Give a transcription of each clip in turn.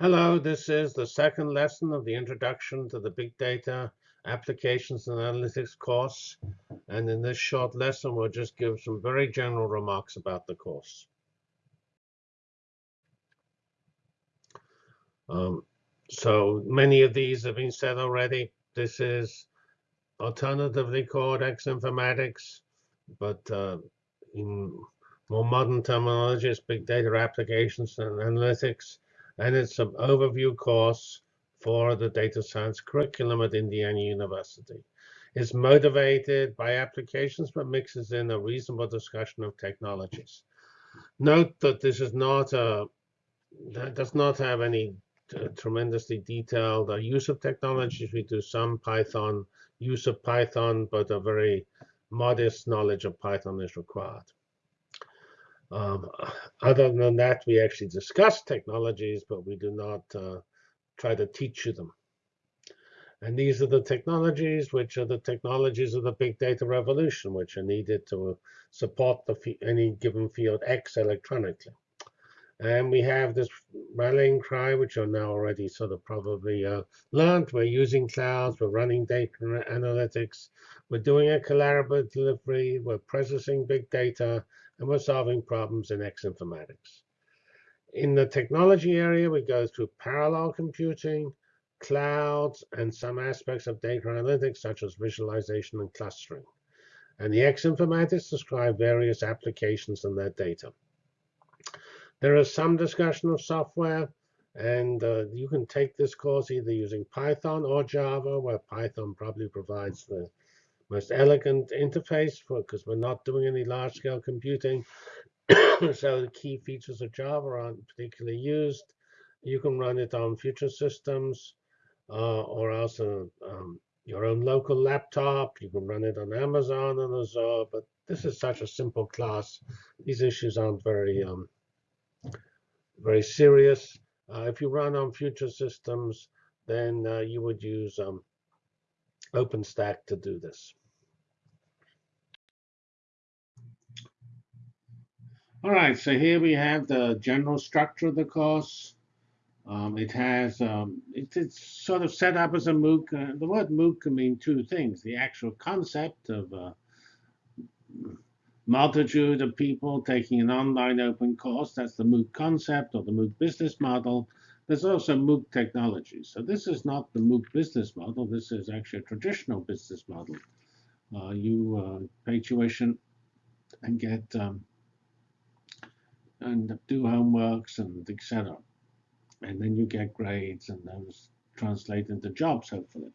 Hello, this is the second lesson of the Introduction to the Big Data Applications and Analytics course. And in this short lesson, we'll just give some very general remarks about the course. Um, so many of these have been said already. This is alternatively called X informatics, but uh, in more modern terminology, it's big data applications and analytics and it's an overview course for the data science curriculum at Indiana University. It's motivated by applications, but mixes in a reasonable discussion of technologies. Note that this is not a, does not have any tremendously detailed uh, use of technologies. We do some Python, use of Python, but a very modest knowledge of Python is required. Um, other than that, we actually discuss technologies, but we do not uh, try to teach you them. And these are the technologies, which are the technologies of the big data revolution, which are needed to support the any given field X electronically. And we have this rallying cry, which are now already sort of probably uh, learned. We're using clouds, we're running data analytics, we're doing a collaborative delivery, we're processing big data, and we're solving problems in X informatics. In the technology area, we go through parallel computing, clouds, and some aspects of data analytics, such as visualization and clustering. And the X informatics describe various applications and their data. There is some discussion of software, and uh, you can take this course either using Python or Java, where Python probably provides the most elegant interface because we're not doing any large-scale computing. so the key features of Java aren't particularly used. You can run it on future systems uh, or else on um, your own local laptop. You can run it on Amazon and Azure. But this is such a simple class. These issues aren't very um, very serious. Uh, if you run on future systems, then uh, you would use um, OpenStack to do this. All right, so here we have the general structure of the course. Um, it has, um, it, it's sort of set up as a MOOC. Uh, the word MOOC can mean two things. The actual concept of a uh, multitude of people taking an online open course, that's the MOOC concept or the MOOC business model. There's also MOOC technology. So this is not the MOOC business model. This is actually a traditional business model. Uh, you uh, pay tuition and get um, and do homeworks and etc. And then you get grades and those translate into jobs, hopefully.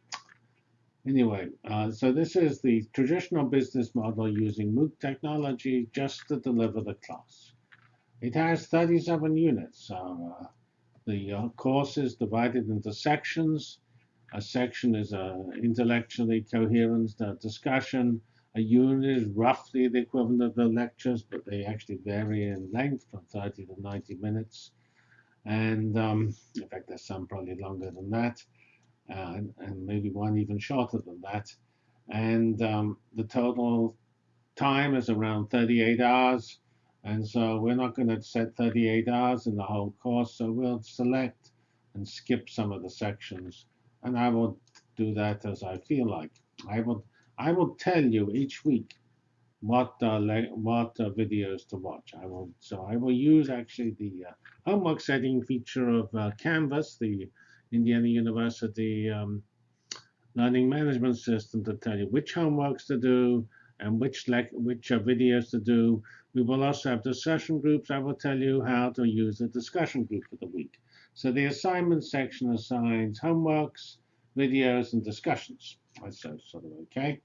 Anyway, uh, so this is the traditional business model using MOOC technology just to deliver the class. It has 37 units. Uh, the uh, course is divided into sections. A section is an intellectually coherent uh, discussion. A unit is roughly the equivalent of the lectures, but they actually vary in length from 30 to 90 minutes. And um, in fact, there's some probably longer than that, uh, and, and, maybe one even shorter than that. And um, the total time is around 38 hours. And so we're not going to set 38 hours in the whole course. So we'll select and skip some of the sections. And I will do that as I feel like. I will, I will tell you each week what uh, what uh, videos to watch. I will so I will use actually the uh, homework setting feature of uh, Canvas, the Indiana University um, learning management system, to tell you which homeworks to do and which which uh, videos to do we will also have discussion groups. I will tell you how to use the discussion group for the week. So the assignment section assigns homeworks, videos, and discussions. That's sort of okay.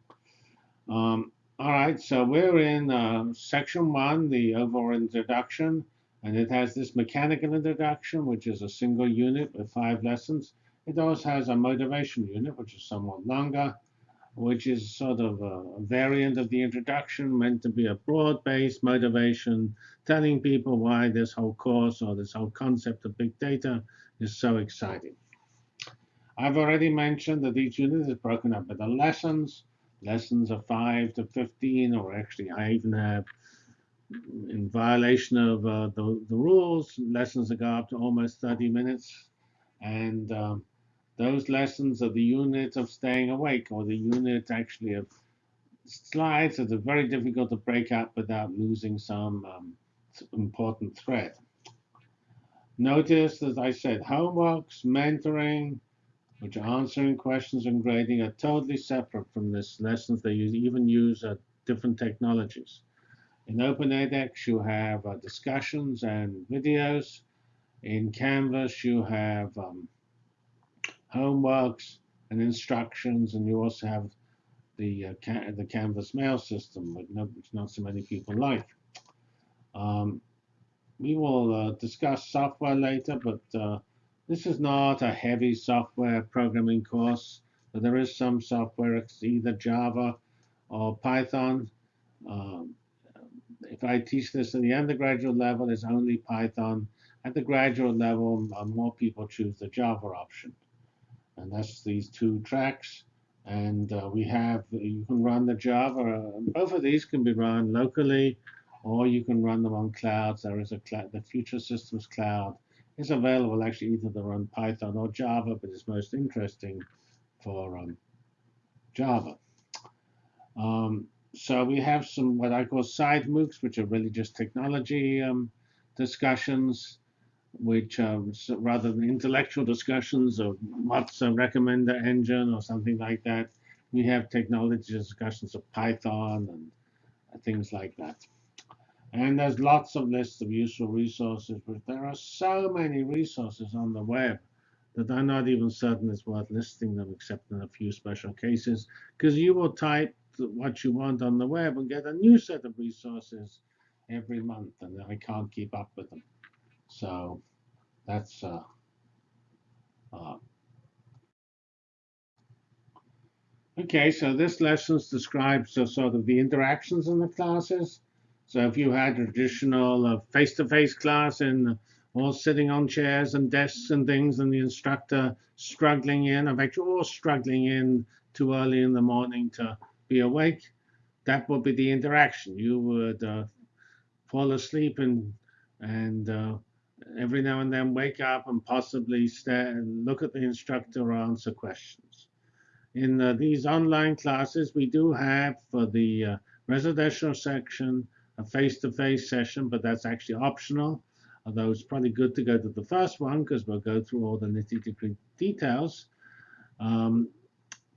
Um, all right, so we're in uh, section one, the overall introduction, and it has this mechanical introduction, which is a single unit with five lessons. It also has a motivation unit, which is somewhat longer, which is sort of a variant of the introduction, meant to be a broad-based motivation, telling people why this whole course or this whole concept of big data is so exciting. I've already mentioned that each unit is broken up into lessons. Lessons are 5 to 15, or actually I even have, in violation of uh, the, the rules, lessons that go up to almost 30 minutes. And um, those lessons are the unit of staying awake or the unit actually of slides that are very difficult to break up without losing some um, important thread. Notice, as I said, homeworks, mentoring, which are answering questions and grading, are totally separate from this lessons. They use, even use uh, different technologies. In OpenEdX, you have uh, discussions and videos. In Canvas, you have um, homeworks and instructions, and you also have the uh, ca the Canvas mail system, which not, which not so many people like. Um, we will uh, discuss software later, but uh, this is not a heavy software programming course. But there is some software, it's either Java or Python. Um, if I teach this at the undergraduate level, it's only Python. At the graduate level, more people choose the Java option. And that's these two tracks. And uh, we have, you can run the Java. both of these can be run locally, or you can run them on clouds. There is a cloud, the Future Systems Cloud is available actually either to run Python or Java, but it's most interesting for um, Java. Um, so we have some what I call side MOOCs, which are really just technology um, discussions, which are rather than intellectual discussions of what's a recommender engine or something like that. We have technology discussions of Python and things like that. And there's lots of lists of useful resources, but there are so many resources on the web that I'm not even certain it's worth listing them except in a few special cases, because you will type what you want on the web and get a new set of resources every month, and I can't keep up with them. So that's uh, uh, okay. So this lesson describes uh, sort of the interactions in the classes. So if you had traditional face-to-face -face class and all sitting on chairs and desks and things, and the instructor struggling in, in fact, you're all struggling in too early in the morning to be awake, that would be the interaction. You would uh, fall asleep and and uh, every now and then wake up and possibly stare and look at the instructor or answer questions. In uh, these online classes, we do have for the uh, residential section a face-to-face -face session, but that's actually optional. Although it's probably good to go to the first one because we'll go through all the nitty-gritty details. Um,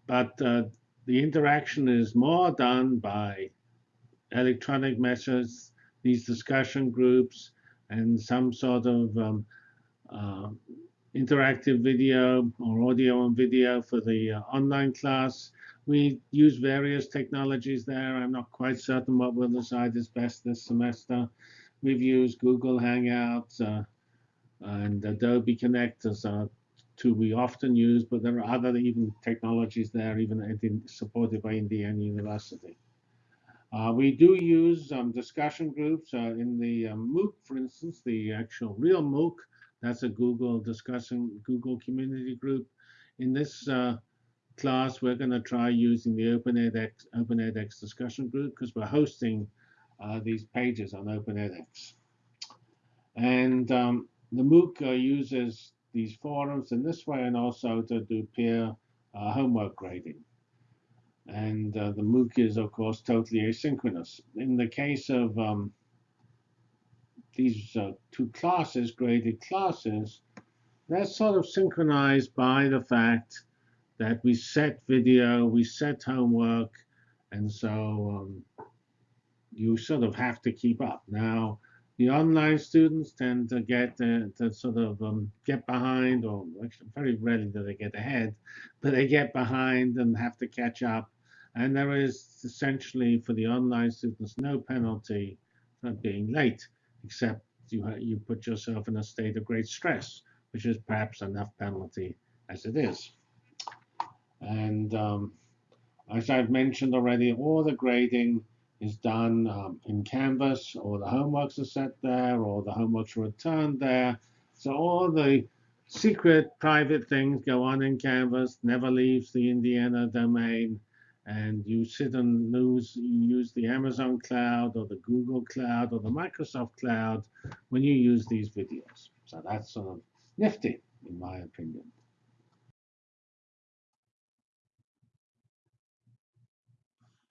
but uh, the interaction is more done by electronic methods, these discussion groups, and some sort of um, uh, interactive video or audio and video for the uh, online class. We use various technologies there. I'm not quite certain what we'll decide is best this semester. We've used Google Hangouts uh, and Adobe Connect as our two we often use, but there are other even technologies there, even supported by Indiana University. Uh, we do use um, discussion groups uh, in the um, MOOC, for instance, the actual real MOOC. That's a Google discussion, Google community group. In this uh, class, we're going to try using the OpenEdX, OpenEdX discussion group because we're hosting uh, these pages on OpenEdX. And um, the MOOC uh, uses these forums in this way and also to do peer uh, homework grading. And uh, the MOOC is, of course, totally asynchronous. In the case of um, these uh, two classes, graded classes, that's sort of synchronized by the fact that we set video, we set homework, and so um, you sort of have to keep up. Now, the online students tend to get uh, to sort of um, get behind, or actually very rarely do they get ahead, but they get behind and have to catch up. And there is essentially for the online students no penalty for being late, except you you put yourself in a state of great stress, which is perhaps enough penalty as it is. And um, as I've mentioned already, all the grading is done um, in Canvas, or the homeworks are set there, or the homeworks are returned there. So all the secret private things go on in Canvas, never leaves the Indiana domain. And you sit and use, use the Amazon cloud or the Google cloud or the Microsoft cloud when you use these videos. So that's sort of nifty. in my opinion.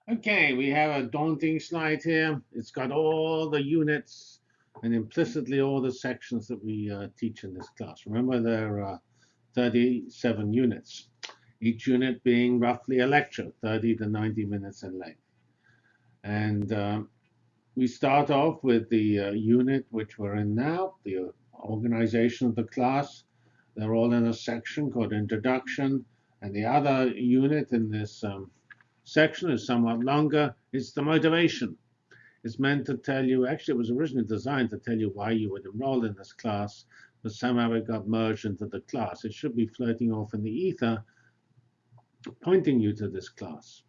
Okay, we have a daunting slide here. It's got all the units and implicitly all the sections that we uh, teach in this class. Remember, there are 37 units, each unit being roughly a lecture, 30 to 90 minutes in length. And uh, we start off with the uh, unit which we're in now, the organization of the class. They're all in a section called Introduction. And the other unit in this um, section is somewhat longer. It's the motivation. It's meant to tell you, actually it was originally designed to tell you why you would enroll in this class, but somehow it got merged into the class. It should be floating off in the ether, pointing you to this class.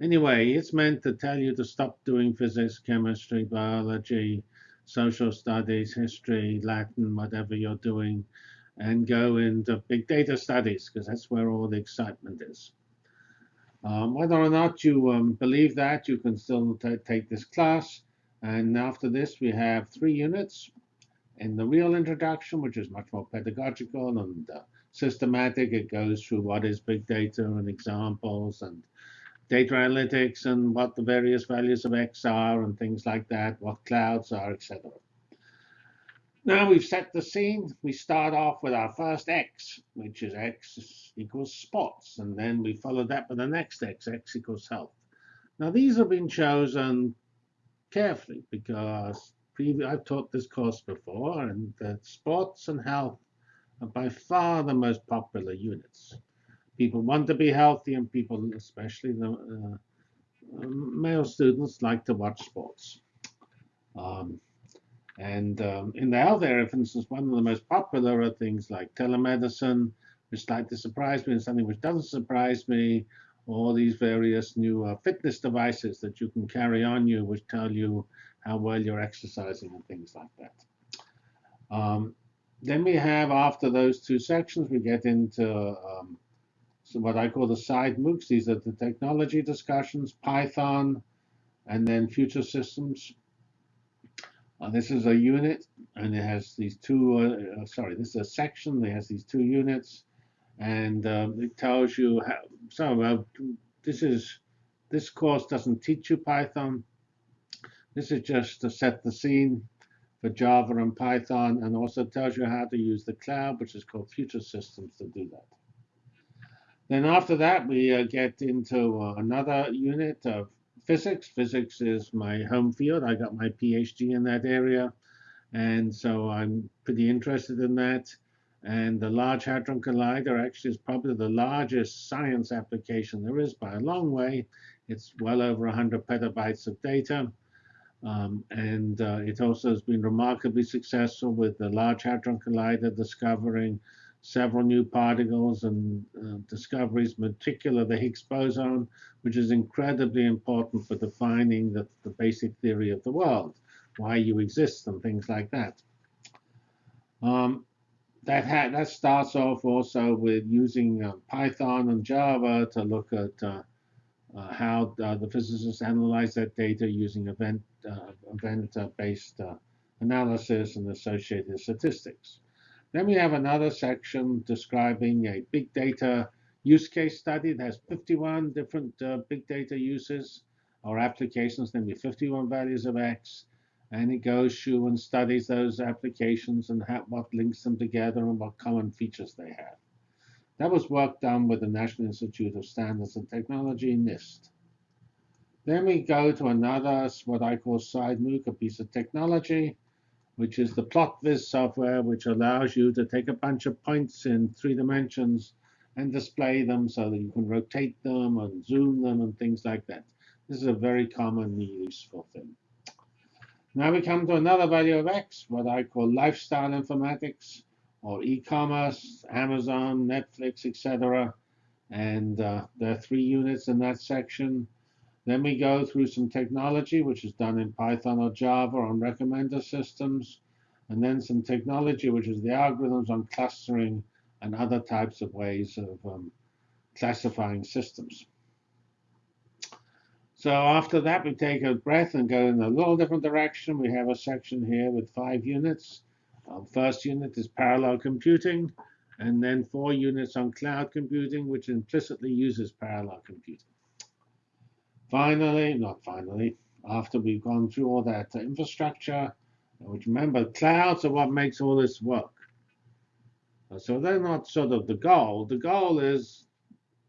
Anyway, it's meant to tell you to stop doing physics, chemistry, biology, social studies, history, Latin, whatever you're doing, and go into big data studies, because that's where all the excitement is. Um, whether or not you um, believe that, you can still take this class. And after this, we have three units. In the real introduction, which is much more pedagogical and uh, systematic, it goes through what is big data and examples and data analytics and what the various values of X are and things like that, what clouds are, etc. Now we've set the scene. We start off with our first x, which is x equals spots, And then we follow that with the next x, x equals health. Now these have been chosen carefully because I've taught this course before, and that sports and health are by far the most popular units. People want to be healthy, and people, especially the uh, male students, like to watch sports. Um, and um, in the health area, for instance, one of the most popular are things like telemedicine, which slightly surprised me, and something which doesn't surprise me, all these various new uh, fitness devices that you can carry on you, which tell you how well you're exercising and things like that. Um, then we have, after those two sections, we get into um, so what I call the side MOOCs. These are the technology discussions, Python, and then future systems. Uh, this is a unit, and it has these two, uh, uh, sorry, this is a section. It has these two units, and um, it tells you how, so uh, this is, this course doesn't teach you Python. This is just to set the scene for Java and Python, and also tells you how to use the cloud, which is called Future Systems, to do that. Then after that, we uh, get into uh, another unit of physics. Physics is my home field. I got my PhD in that area. And so I'm pretty interested in that. And the Large Hadron Collider actually is probably the largest science application there is by a long way. It's well over 100 petabytes of data. Um, and uh, it also has been remarkably successful with the Large Hadron Collider discovering several new particles and uh, discoveries, in particular the Higgs boson, which is incredibly important for defining the, the basic theory of the world, why you exist and things like that. Um, that, that starts off also with using uh, Python and Java to look at uh, uh, how uh, the physicists analyze that data using event-based uh, event analysis and associated statistics. Then we have another section describing a big data use case study that has 51 different uh, big data uses or applications, namely 51 values of X. And it goes through and studies those applications and what links them together and what common features they have. That was work done with the National Institute of Standards and Technology, NIST. Then we go to another, what I call side MOOC, a piece of technology which is the PlotViz software, which allows you to take a bunch of points in three dimensions and display them so that you can rotate them and zoom them and things like that. This is a very commonly useful thing. Now we come to another value of X, what I call lifestyle informatics or e-commerce, Amazon, Netflix, etc. And uh, there are three units in that section. Then we go through some technology, which is done in Python or Java on recommender systems. And then some technology, which is the algorithms on clustering and other types of ways of um, classifying systems. So after that, we take a breath and go in a little different direction. We have a section here with five units. Our first unit is parallel computing. and then four units on cloud computing, which implicitly uses parallel computing. Finally, not finally, after we've gone through all that infrastructure, which remember, clouds are what makes all this work. Uh, so they're not sort of the goal. The goal is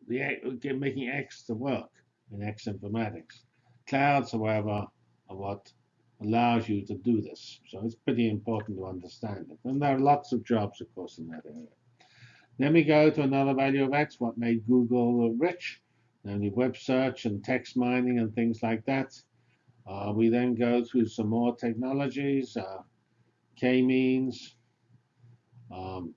the making X to work in X informatics. Clouds, however, are what allows you to do this. So it's pretty important to understand it. And there are lots of jobs, of course, in that area. Then we go to another value of X, what made Google rich, namely web search and text mining and things like that. Uh, we then go through some more technologies, uh, k-means, um,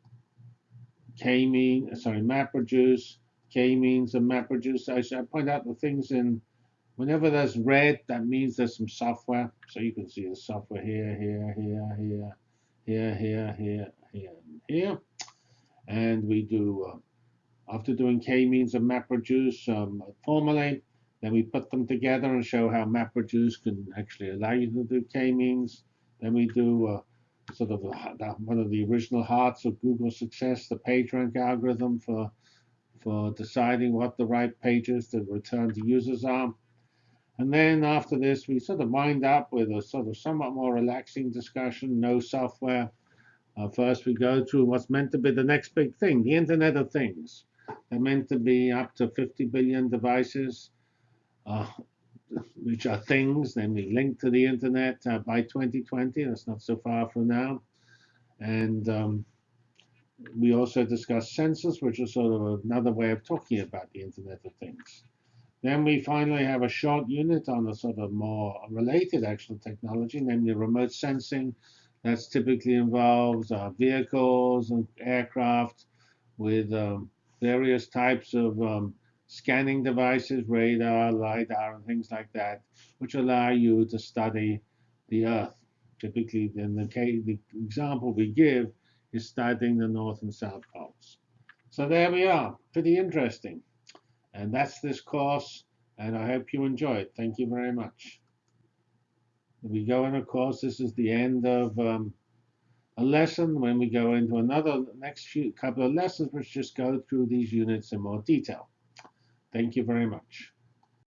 k-mean, sorry, MapReduce, k-means and MapReduce. I should point out the things in, whenever there's red, that means there's some software. So you can see the software here, here, here, here, here, here, here, here, and here. And we do, uh, after doing k-means and MapReduce um, formally, then we put them together and show how MapReduce can actually allow you to do k-means. Then we do uh, sort of one of the original hearts of Google's success, the PageRank algorithm for for deciding what the right pages to return to users are. And then after this, we sort of wind up with a sort of somewhat more relaxing discussion, no software. Uh, first, we go to what's meant to be the next big thing, the Internet of Things. They're meant to be up to 50 billion devices, uh, which are things, then we link to the Internet uh, by 2020. That's not so far from now. And um, we also discussed sensors, which is sort of another way of talking about the Internet of Things. Then we finally have a short unit on a sort of more related actual technology, namely remote sensing. That's typically involves uh, vehicles and aircraft with um, various types of um, scanning devices, radar, LiDAR, and things like that, which allow you to study the Earth. Typically, in the, case, the example we give is studying the North and South Poles. So there we are, pretty interesting. And that's this course, and I hope you enjoy it. Thank you very much. We go in, of course, this is the end of um, a lesson when we go into another next few couple of lessons which just go through these units in more detail. Thank you very much.